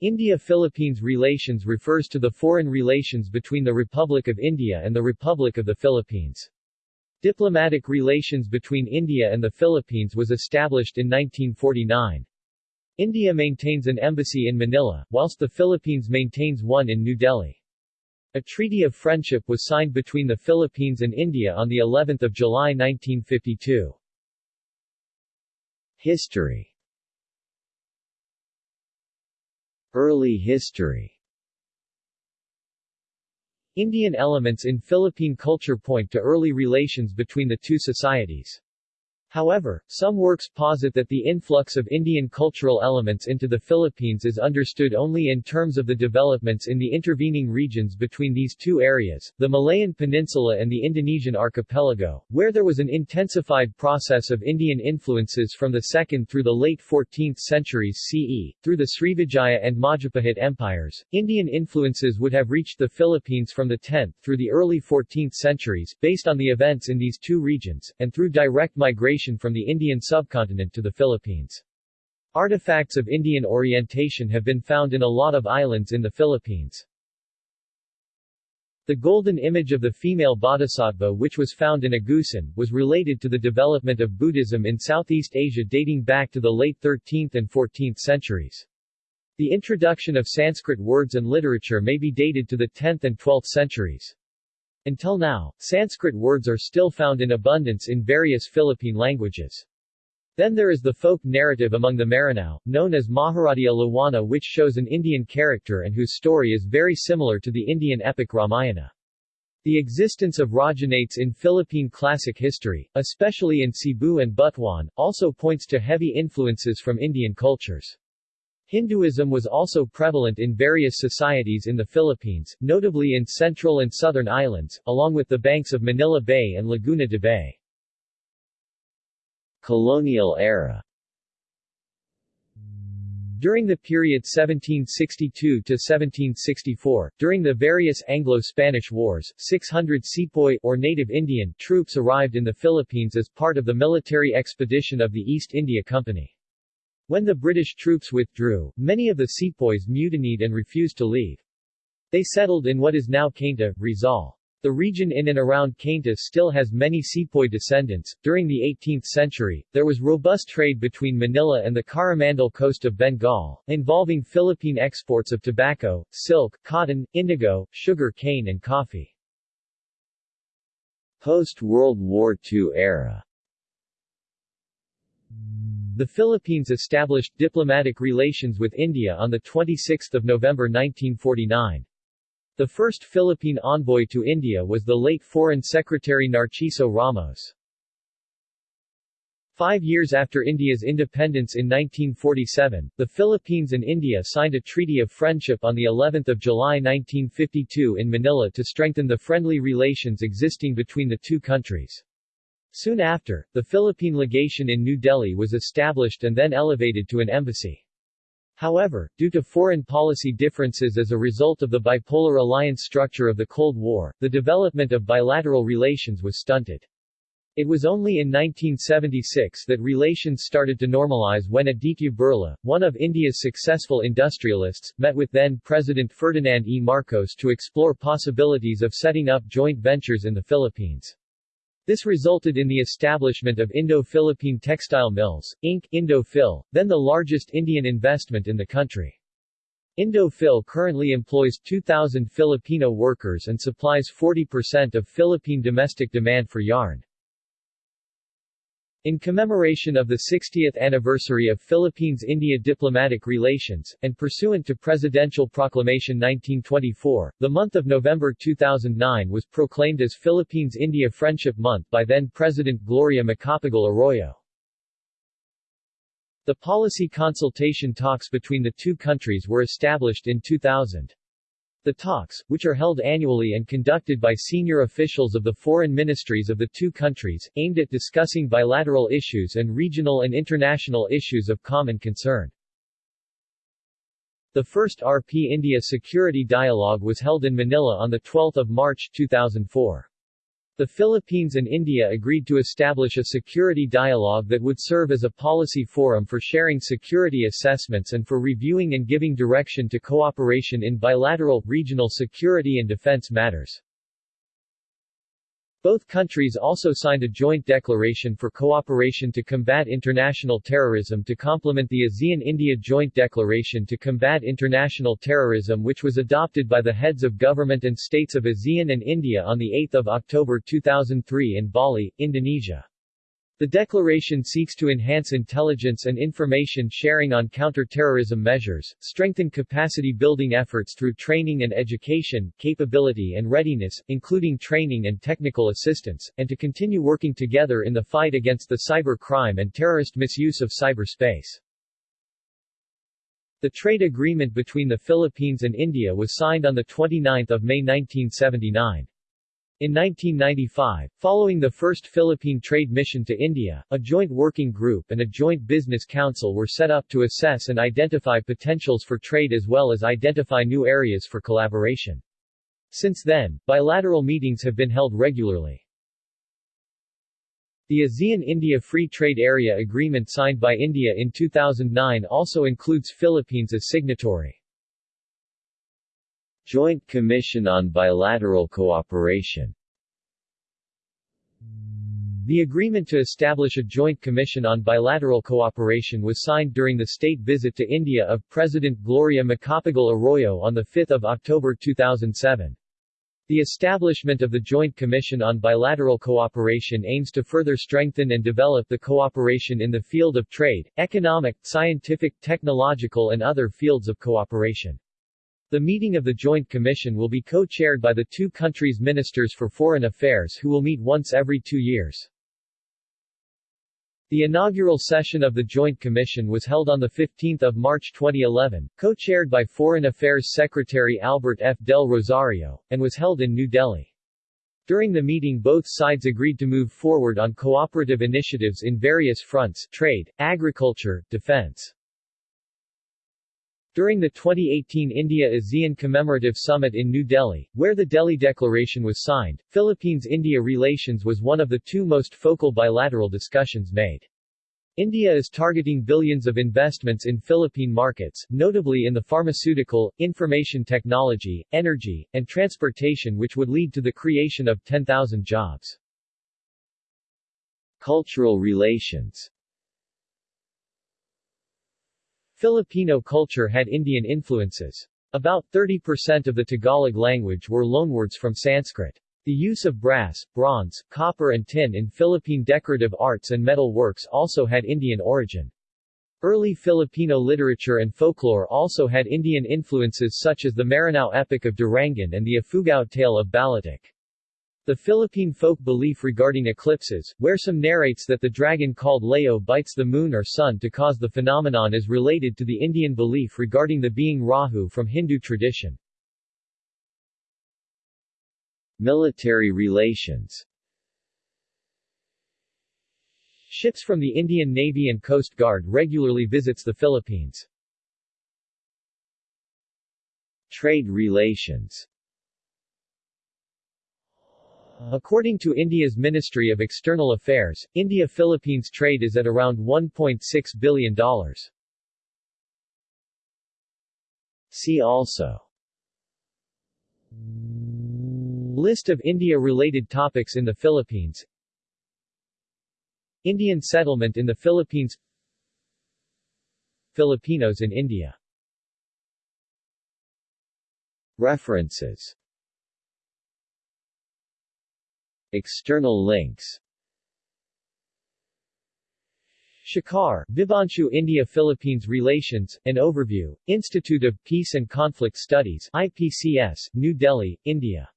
India-Philippines relations refers to the foreign relations between the Republic of India and the Republic of the Philippines. Diplomatic relations between India and the Philippines was established in 1949. India maintains an embassy in Manila, whilst the Philippines maintains one in New Delhi. A treaty of friendship was signed between the Philippines and India on the 11th of July 1952. History Early history Indian elements in Philippine culture point to early relations between the two societies. However, some works posit that the influx of Indian cultural elements into the Philippines is understood only in terms of the developments in the intervening regions between these two areas, the Malayan Peninsula and the Indonesian archipelago, where there was an intensified process of Indian influences from the 2nd through the late 14th centuries CE, through the Srivijaya and Majapahit empires. Indian influences would have reached the Philippines from the 10th through the early 14th centuries, based on the events in these two regions, and through direct migration migration from the Indian subcontinent to the Philippines. Artifacts of Indian orientation have been found in a lot of islands in the Philippines. The golden image of the female bodhisattva which was found in Agusan, was related to the development of Buddhism in Southeast Asia dating back to the late 13th and 14th centuries. The introduction of Sanskrit words and literature may be dated to the 10th and 12th centuries. Until now, Sanskrit words are still found in abundance in various Philippine languages. Then there is the folk narrative among the Maranao, known as Maharadia Lawana which shows an Indian character and whose story is very similar to the Indian epic Ramayana. The existence of Rajahnates in Philippine classic history, especially in Cebu and Butuan, also points to heavy influences from Indian cultures. Hinduism was also prevalent in various societies in the Philippines, notably in central and southern islands, along with the banks of Manila Bay and Laguna de Bay. Colonial era during the period 1762 to 1764, during the various Anglo-Spanish wars, 600 sepoy or native Indian troops arrived in the Philippines as part of the military expedition of the East India Company. When the British troops withdrew, many of the sepoys mutinied and refused to leave. They settled in what is now Cainta, Rizal. The region in and around Cainta still has many sepoy descendants. During the 18th century, there was robust trade between Manila and the Coromandel coast of Bengal, involving Philippine exports of tobacco, silk, cotton, indigo, sugar cane and coffee. Post-World War II era the Philippines established diplomatic relations with India on 26 November 1949. The first Philippine envoy to India was the late Foreign Secretary Narciso Ramos. Five years after India's independence in 1947, the Philippines and India signed a treaty of friendship on the 11th of July 1952 in Manila to strengthen the friendly relations existing between the two countries. Soon after, the Philippine legation in New Delhi was established and then elevated to an embassy. However, due to foreign policy differences as a result of the bipolar alliance structure of the Cold War, the development of bilateral relations was stunted. It was only in 1976 that relations started to normalize when Aditya Birla, one of India's successful industrialists, met with then-President Ferdinand E. Marcos to explore possibilities of setting up joint ventures in the Philippines. This resulted in the establishment of Indo-Philippine Textile Mills, Inc. Indo-Phil, then the largest Indian investment in the country. Indo-Phil currently employs 2,000 Filipino workers and supplies 40% of Philippine domestic demand for yarn. In commemoration of the 60th anniversary of Philippines-India diplomatic relations, and pursuant to Presidential Proclamation 1924, the month of November 2009 was proclaimed as Philippines-India Friendship Month by then-President Gloria Macapagal Arroyo. The policy consultation talks between the two countries were established in 2000. The talks, which are held annually and conducted by senior officials of the foreign ministries of the two countries, aimed at discussing bilateral issues and regional and international issues of common concern. The first RP India Security Dialogue was held in Manila on 12 March 2004. The Philippines and India agreed to establish a security dialogue that would serve as a policy forum for sharing security assessments and for reviewing and giving direction to cooperation in bilateral, regional security and defense matters. Both countries also signed a joint declaration for cooperation to combat international terrorism to complement the ASEAN-India Joint Declaration to Combat International Terrorism which was adopted by the heads of government and states of ASEAN and India on 8 October 2003 in Bali, Indonesia. The declaration seeks to enhance intelligence and information sharing on counter-terrorism measures, strengthen capacity-building efforts through training and education, capability and readiness, including training and technical assistance, and to continue working together in the fight against the cyber crime and terrorist misuse of cyberspace. The trade agreement between the Philippines and India was signed on 29 May 1979. In 1995, following the first Philippine trade mission to India, a joint working group and a joint business council were set up to assess and identify potentials for trade as well as identify new areas for collaboration. Since then, bilateral meetings have been held regularly. The ASEAN-India Free Trade Area Agreement signed by India in 2009 also includes Philippines as signatory. Joint Commission on Bilateral Cooperation The agreement to establish a joint commission on bilateral cooperation was signed during the state visit to India of President Gloria Macapagal Arroyo on 5 October 2007. The establishment of the Joint Commission on Bilateral Cooperation aims to further strengthen and develop the cooperation in the field of trade, economic, scientific, technological and other fields of cooperation. The meeting of the Joint Commission will be co-chaired by the two countries' ministers for foreign affairs who will meet once every two years. The inaugural session of the Joint Commission was held on 15 March 2011, co-chaired by Foreign Affairs Secretary Albert F. Del Rosario, and was held in New Delhi. During the meeting both sides agreed to move forward on cooperative initiatives in various fronts trade, agriculture, defense. During the 2018 India-ASEAN Commemorative Summit in New Delhi, where the Delhi Declaration was signed, Philippines-India relations was one of the two most focal bilateral discussions made. India is targeting billions of investments in Philippine markets, notably in the pharmaceutical, information technology, energy, and transportation which would lead to the creation of 10,000 jobs. Cultural relations Filipino culture had Indian influences. About 30% of the Tagalog language were loanwords from Sanskrit. The use of brass, bronze, copper and tin in Philippine decorative arts and metal works also had Indian origin. Early Filipino literature and folklore also had Indian influences such as the Maranao epic of Darangen and the Ifugao tale of Balituk. The Philippine folk belief regarding eclipses, where some narrates that the dragon called Laho bites the moon or sun to cause the phenomenon is related to the Indian belief regarding the being Rahu from Hindu tradition. Military relations Ships from the Indian Navy and Coast Guard regularly visits the Philippines. Trade relations According to India's Ministry of External Affairs, India-Philippines trade is at around $1.6 billion. See also. List of India-related topics in the Philippines. Indian settlement in the Philippines. Filipinos in India. References External links. Shekhar, Vibhanshu India-Philippines Relations, An Overview, Institute of Peace and Conflict Studies IPCS, New Delhi, India